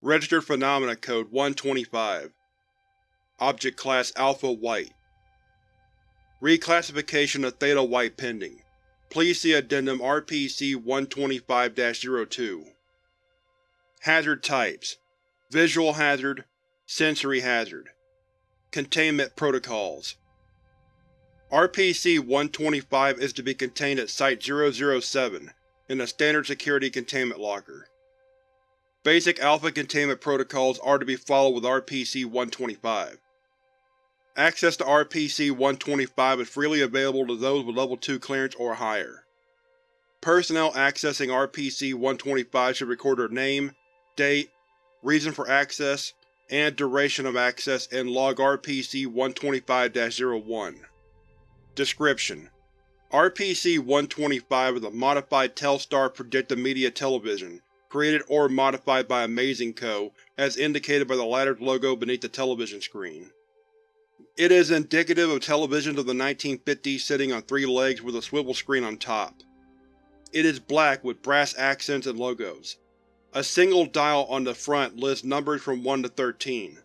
Registered Phenomena Code 125 Object Class Alpha White. Reclassification of Theta White pending. Please see Addendum RPC-125-02 Hazard Types. Visual Hazard Sensory Hazard. Containment Protocols. RPC-125 is to be contained at Site-007 in a standard security containment locker. Basic Alpha containment protocols are to be followed with RPC-125. Access to RPC-125 is freely available to those with Level 2 clearance or higher. Personnel accessing RPC-125 should record their name, date, reason for access, and duration of access in Log RPC-125-01. Description: RPC-125 is a modified Telstar Predictive Media television, created or modified by Amazing Co., as indicated by the latter's logo beneath the television screen. It is indicative of televisions of the 1950s sitting on three legs with a swivel screen on top. It is black with brass accents and logos. A single dial on the front lists numbers from 1 to 13.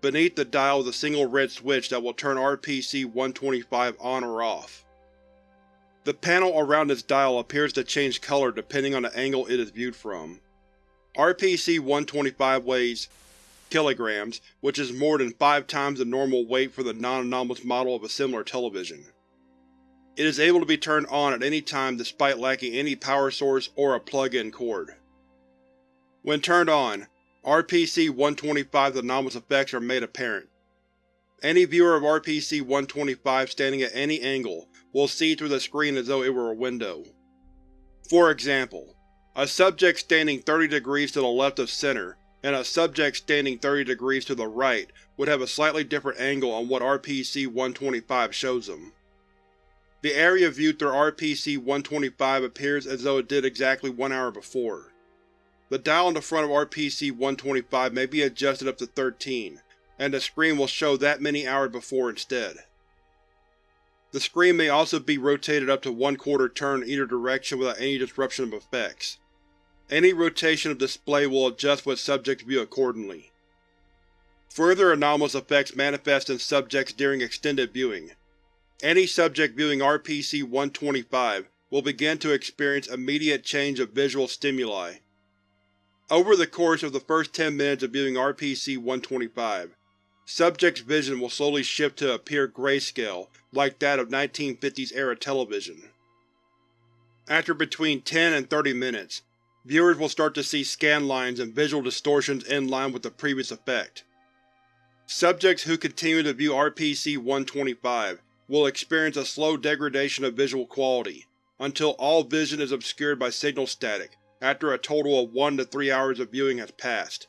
Beneath the dial is a single red switch that will turn RPC-125 on or off. The panel around its dial appears to change color depending on the angle it is viewed from. RPC-125 weighs kilograms, which is more than five times the normal weight for the non-anomalous model of a similar television. It is able to be turned on at any time despite lacking any power source or a plug-in cord. When turned on, RPC-125's anomalous effects are made apparent. Any viewer of RPC-125 standing at any angle will see through the screen as though it were a window. For example, a subject standing 30 degrees to the left of center and a subject standing 30 degrees to the right would have a slightly different angle on what RPC-125 shows them. The area viewed through RPC-125 appears as though it did exactly one hour before. The dial on the front of RPC-125 may be adjusted up to 13, and the screen will show that many hours before instead. The screen may also be rotated up to one-quarter turn in either direction without any disruption of effects. Any rotation of display will adjust what subjects view accordingly. Further anomalous effects manifest in subjects during extended viewing. Any subject viewing RPC-125 will begin to experience immediate change of visual stimuli, over the course of the first 10 minutes of viewing RPC-125, subject's vision will slowly shift to a pure grayscale like that of 1950s-era television. After between 10 and 30 minutes, viewers will start to see scan lines and visual distortions in line with the previous effect. Subjects who continue to view RPC-125 will experience a slow degradation of visual quality, until all vision is obscured by signal static after a total of 1 to 3 hours of viewing has passed.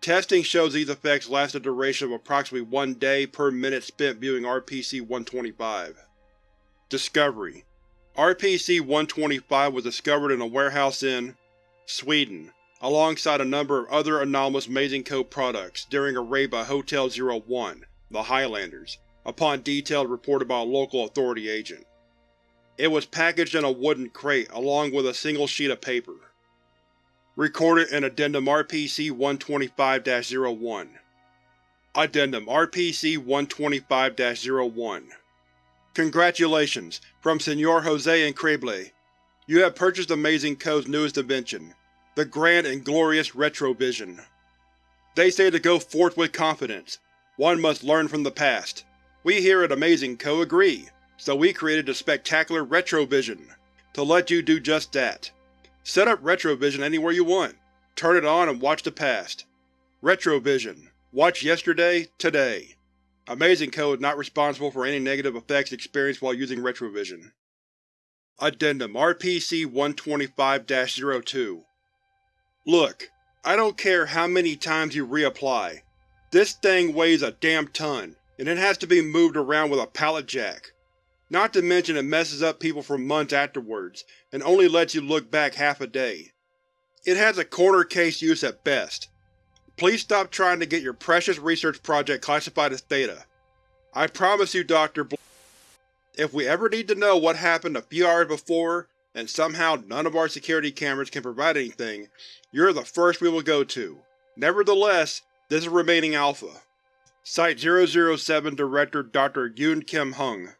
Testing shows these effects last a duration of approximately one day per minute spent viewing RPC-125. Discovery RPC-125 was discovered in a warehouse in Sweden, alongside a number of other anomalous Amazing Co. products during a raid by Hotel 01, the Highlanders, upon detailed reported by a local authority agent. It was packaged in a wooden crate along with a single sheet of paper. Recorded in Addendum RPC-125-01 Addendum RPC-125-01 Congratulations, from Senor Jose Increíble. You have purchased Amazing Co.'s newest invention, the Grand and Glorious Retrovision. They say to go forth with confidence. One must learn from the past. We here at Amazing Co. agree so we created the spectacular Retrovision, to let you do just that. Set up Retrovision anywhere you want, turn it on and watch the past. Retrovision. Watch yesterday, today. Amazing Co. is not responsible for any negative effects experienced while using Retrovision. Addendum RPC-125-02 Look, I don't care how many times you reapply. This thing weighs a damn ton, and it has to be moved around with a pallet jack. Not to mention it messes up people for months afterwards, and only lets you look back half a day. It has a corner case use at best. Please stop trying to get your precious research project classified as Theta. I promise you, Dr. Bl if we ever need to know what happened a few hours before, and somehow none of our security cameras can provide anything, you're the first we will go to. Nevertheless, this is remaining Alpha. Site-007 Director Dr. Yoon Kim Hung